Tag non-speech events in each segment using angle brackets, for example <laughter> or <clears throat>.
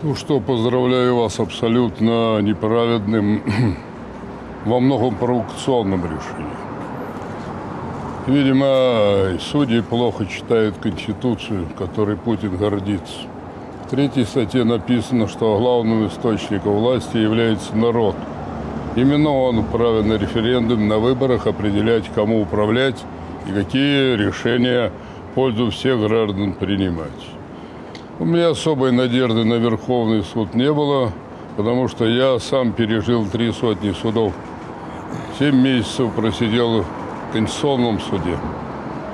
Ну что, поздравляю вас абсолютно неправедным, <clears throat> во многом провокационным решением. Видимо, судьи плохо читают Конституцию, которой Путин гордится. В третьей статье написано, что главным источником власти является народ. Именно он вправе на референдум, на выборах определять, кому управлять и какие решения в пользу всех граждан принимать. У меня особой надежды на Верховный суд не было, потому что я сам пережил три сотни судов. Семь месяцев просидел в Конституционном суде.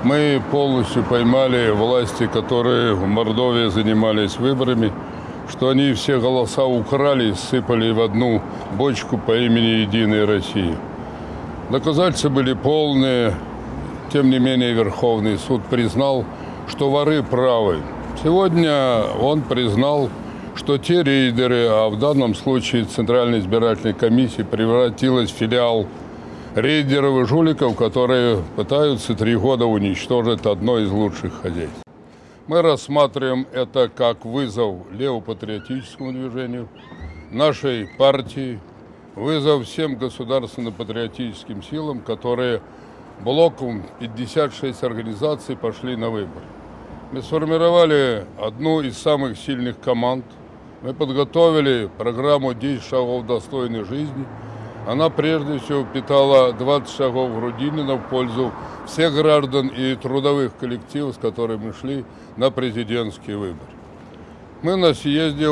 Мы полностью поймали власти, которые в Мордовии занимались выборами, что они все голоса украли и сыпали в одну бочку по имени «Единая Россия». Доказательства были полные, тем не менее Верховный суд признал, что воры правы. Сегодня он признал, что те рейдеры, а в данном случае Центральная избирательная комиссия превратилась в филиал рейдеров и жуликов, которые пытаются три года уничтожить одно из лучших хозяйств. Мы рассматриваем это как вызов левопатриотическому движению, нашей партии, вызов всем государственно-патриотическим силам, которые блоком 56 организаций пошли на выборы. Мы сформировали одну из самых сильных команд. Мы подготовили программу «10 шагов достойной жизни». Она прежде всего питала 20 шагов Грудинина в пользу всех граждан и трудовых коллективов, с которыми шли на президентский выбор. Мы на съезде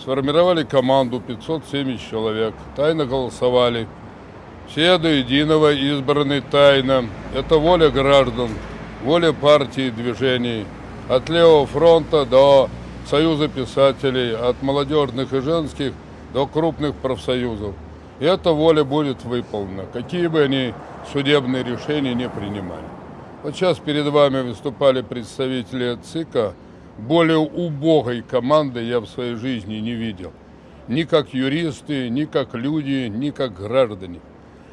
сформировали команду 570 человек, тайно голосовали. Все до единого избраны тайно. Это воля граждан, воля партии движений от Левого фронта до Союза писателей, от молодежных и женских до крупных профсоюзов. И эта воля будет выполнена, какие бы они судебные решения не принимали. Вот сейчас перед вами выступали представители ЦИКа. Более убогой команды я в своей жизни не видел. Ни как юристы, ни как люди, ни как граждане.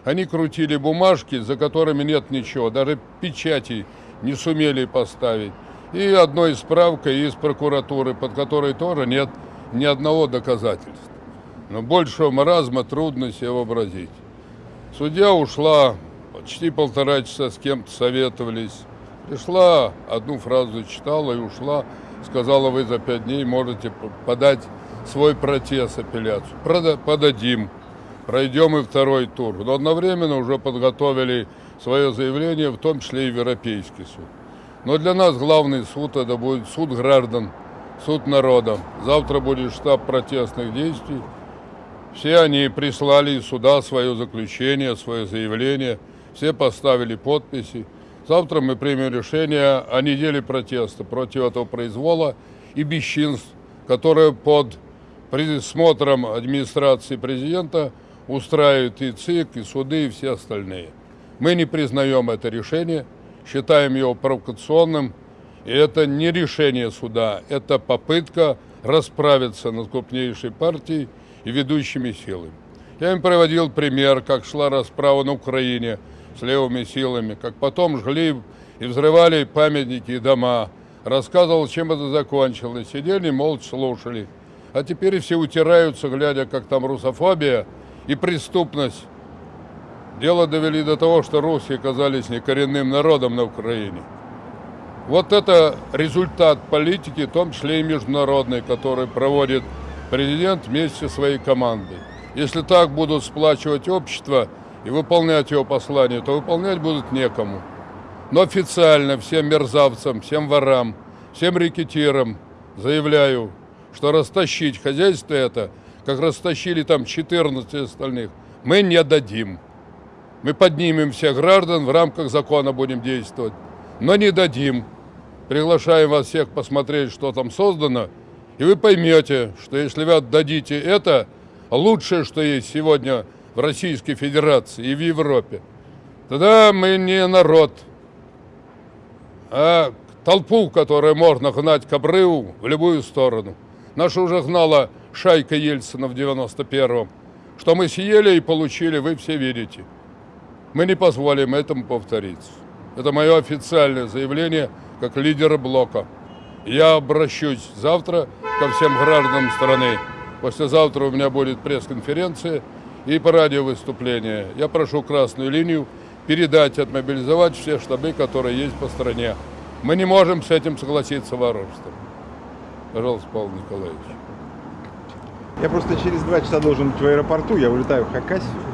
Они крутили бумажки, за которыми нет ничего, даже печати не сумели поставить. И одной справкой из прокуратуры, под которой тоже нет ни одного доказательства. Но большего маразма трудно себе вообразить. Судья ушла, почти полтора часа с кем-то советовались. Пришла, одну фразу читала и ушла. Сказала, вы за пять дней можете подать свой протест, апелляцию. Подадим. Пройдем и второй тур. Но одновременно уже подготовили свое заявление, в том числе и Европейский суд. Но для нас главный суд это будет суд граждан, суд народа. Завтра будет штаб протестных действий. Все они прислали из свое заключение, свое заявление. Все поставили подписи. Завтра мы примем решение о неделе протеста против этого произвола и бесчинств, которые под присмотром администрации президента устраивают и ЦИК, и суды, и все остальные. Мы не признаем это решение считаем его провокационным. И это не решение суда, это попытка расправиться над крупнейшей партией и ведущими силами. Я им приводил пример, как шла расправа на Украине с левыми силами, как потом жгли и взрывали памятники и дома. Рассказывал, чем это закончилось. Сидели, молча слушали. А теперь все утираются, глядя, как там русофобия и преступность Дело довели до того, что русские оказались некоренным народом на Украине. Вот это результат политики, в том числе и международной, который проводит президент вместе со своей командой. Если так будут сплачивать общество и выполнять его послание, то выполнять будут некому. Но официально всем мерзавцам, всем ворам, всем рекетирам заявляю, что растащить хозяйство это, как растащили там 14 остальных, мы не дадим. Мы поднимем всех граждан, в рамках закона будем действовать, но не дадим. Приглашаем вас всех посмотреть, что там создано, и вы поймете, что если вы отдадите это, лучшее, что есть сегодня в Российской Федерации и в Европе, тогда мы не народ, а толпу, которую можно гнать к обрыву в любую сторону. Наша уже гнала шайка Ельцина в 91-м. Что мы съели и получили, вы все видите. Мы не позволим этому повториться. Это мое официальное заявление как лидера блока. Я обращусь завтра ко всем гражданам страны. Послезавтра у меня будет пресс-конференция и по радио выступление. Я прошу красную линию передать, отмобилизовать все штабы, которые есть по стране. Мы не можем с этим согласиться вооружством. Пожалуйста, Павел Николаевич. Я просто через два часа должен быть в аэропорту, я улетаю в Хакасию.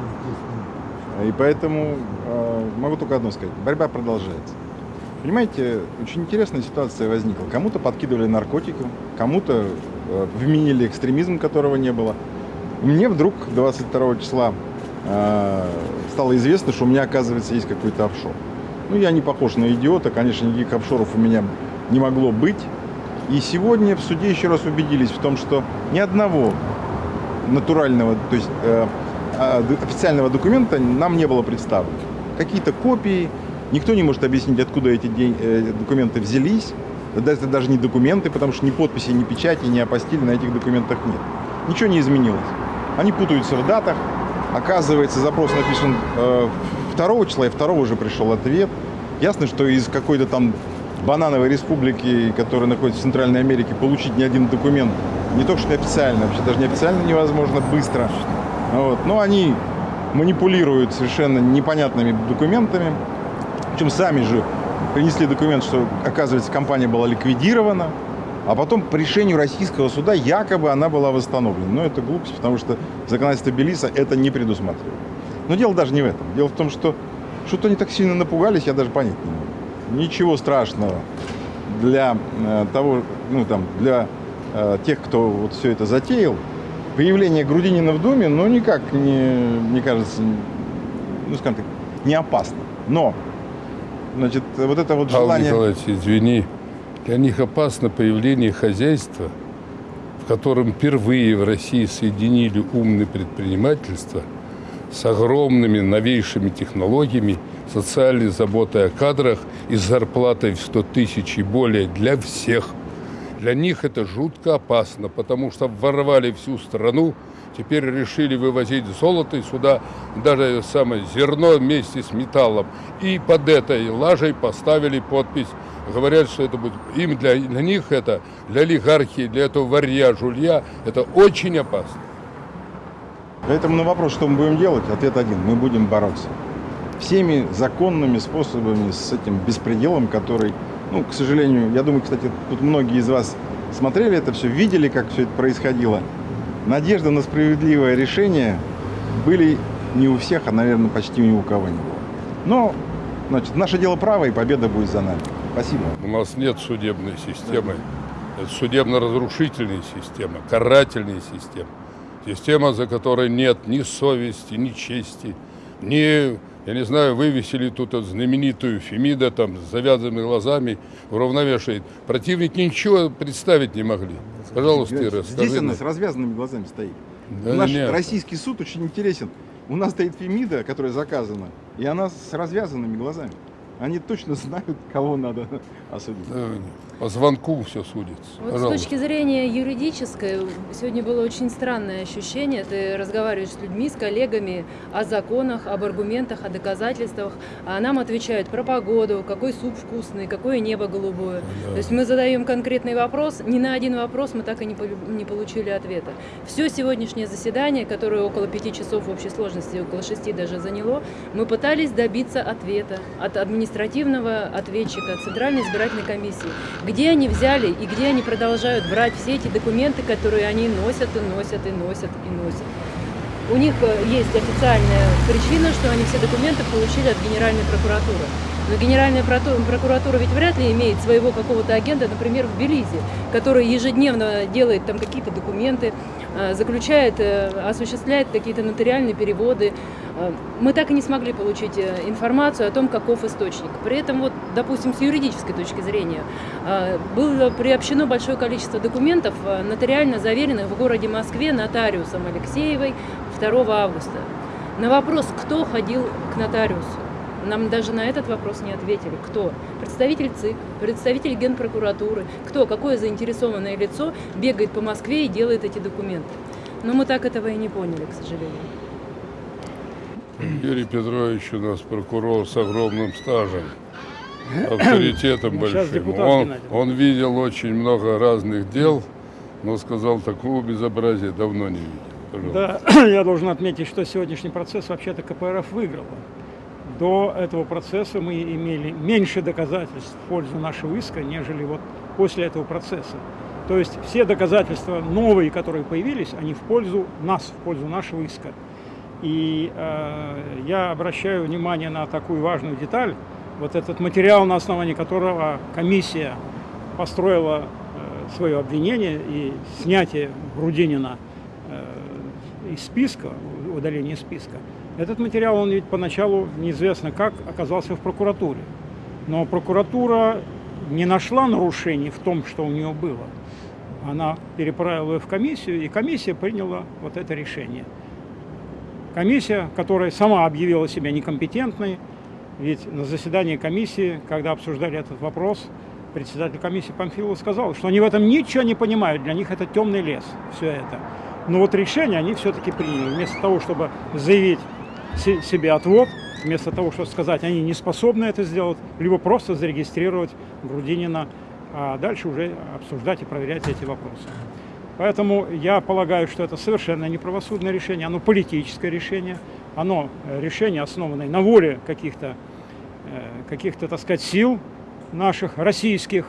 И поэтому э, могу только одно сказать. Борьба продолжается. Понимаете, очень интересная ситуация возникла. Кому-то подкидывали наркотики, кому-то э, вменили экстремизм, которого не было. Мне вдруг 22 числа э, стало известно, что у меня, оказывается, есть какой-то офшор. Ну, я не похож на идиота, конечно, никаких офшоров у меня не могло быть. И сегодня в суде еще раз убедились в том, что ни одного натурального, то есть официального документа нам не было представлено. Какие-то копии, никто не может объяснить, откуда эти э, документы взялись. Это даже не документы, потому что ни подписи, ни печати, ни апостили на этих документах нет. Ничего не изменилось. Они путаются в датах. Оказывается, запрос написан э, 2 числа, и 2 уже пришел ответ. Ясно, что из какой-то там банановой республики, которая находится в Центральной Америке, получить ни один документ, не только что неофициально, вообще даже неофициально невозможно быстро. Вот. Но они манипулируют совершенно непонятными документами. Причем сами же принесли документ, что, оказывается, компания была ликвидирована, а потом по решению российского суда якобы она была восстановлена. Но это глупость, потому что законодательство Белиса это не предусматривает. Но дело даже не в этом. Дело в том, что что-то они так сильно напугались, я даже понять не могу ничего страшного для э, того, ну там, для э, тех, кто вот все это затеял. Появление Грудинина в Думе, ну, никак не, мне кажется, ну, скажем так, не опасно. Но, значит, вот это вот желание... Павел Николаевич, извини, для них опасно появление хозяйства, в котором впервые в России соединили умное предпринимательство с огромными новейшими технологиями социальной заботой о кадрах и зарплатой в 100 тысяч и более для всех. Для них это жутко опасно, потому что ворвали всю страну, теперь решили вывозить золото и сюда даже самое зерно вместе с металлом. И под этой лажей поставили подпись. Говорят, что это будет им для, для них это, для олигархии, для этого варья, жулья, это очень опасно. Поэтому на вопрос, что мы будем делать, ответ один. Мы будем бороться всеми законными способами с этим беспределом, который, ну, к сожалению, я думаю, кстати, тут многие из вас смотрели это все, видели, как все это происходило. Надежда на справедливое решение были не у всех, а, наверное, почти ни у кого не было. Но, значит, наше дело право, и победа будет за нами. Спасибо. У нас нет судебной системы. Это судебно-разрушительная система, карательная система. Система, за которой нет ни совести, ни чести, ни я не знаю, вывесили тут знаменитую Фемида там с завязанными глазами, уравновешивает. Противники ничего представить не могли. Пожалуйста, Ира, Здесь она с развязанными глазами стоит. Да Наш нет. российский суд очень интересен. У нас стоит Фемида, которая заказана, и она с развязанными глазами. Они точно знают, кого надо осудить. Да, по звонку все судится. Вот с точки зрения юридической, сегодня было очень странное ощущение. Ты разговариваешь с людьми, с коллегами о законах, об аргументах, о доказательствах, а нам отвечают про погоду, какой суп вкусный, какое небо голубое. Да. То есть мы задаем конкретный вопрос, ни на один вопрос мы так и не, не получили ответа. Все сегодняшнее заседание, которое около пяти часов в общей сложности, около шести даже заняло, мы пытались добиться ответа от административного ответчика, от Центральной избирательной комиссии где они взяли и где они продолжают брать все эти документы, которые они носят и носят и носят и носят. У них э, есть официальная причина, что они все документы получили от Генеральной прокуратуры. Но Генеральная прокуратура ведь вряд ли имеет своего какого-то агента, например, в Белизе, который ежедневно делает там какие-то документы, э, заключает, э, осуществляет какие-то нотариальные переводы. Э, мы так и не смогли получить информацию о том, каков источник. При этом, вот, допустим, с юридической точки зрения, было приобщено большое количество документов, нотариально заверенных в городе Москве нотариусом Алексеевой 2 августа. На вопрос, кто ходил к нотариусу, нам даже на этот вопрос не ответили. Кто? Представитель ЦИК, представитель Генпрокуратуры. Кто? Какое заинтересованное лицо бегает по Москве и делает эти документы? Но мы так этого и не поняли, к сожалению. Юрий Петрович у нас прокурор с огромным стажем, <clears throat> авторитетом большим. Он, он видел очень много разных дел, но сказал, такого безобразия давно не видел. Пожалуйста. Да, <clears throat> я должен отметить, что сегодняшний процесс вообще-то КПРФ выиграла. До этого процесса мы имели меньше доказательств в пользу нашего иска, нежели вот после этого процесса. То есть все доказательства новые, которые появились, они в пользу нас, в пользу нашего иска. И э, я обращаю внимание на такую важную деталь. Вот этот материал, на основании которого комиссия построила э, свое обвинение и снятие Грудинина э, из списка, удаление списка. Этот материал, он ведь поначалу неизвестно как оказался в прокуратуре. Но прокуратура не нашла нарушений в том, что у нее было. Она переправила ее в комиссию, и комиссия приняла вот это решение. Комиссия, которая сама объявила себя некомпетентной, ведь на заседании комиссии, когда обсуждали этот вопрос, председатель комиссии Памфилов сказал, что они в этом ничего не понимают, для них это темный лес, все это. Но вот решение они все-таки приняли. Вместо того, чтобы заявить се- себе отвод, вместо того, чтобы сказать, они не способны это сделать, либо просто зарегистрировать Грудинина, а дальше уже обсуждать и проверять эти вопросы. Поэтому я полагаю, что это совершенно не правосудное решение, оно политическое решение, оно э, решение, основанное на воле каких-то, э, каких-то, так сказать, сил наших, российских,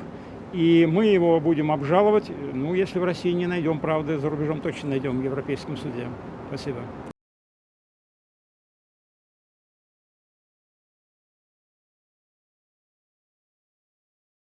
и мы его будем обжаловать. Ну, если в России не найдем правды, за рубежом точно найдем в Европейском суде. Спасибо.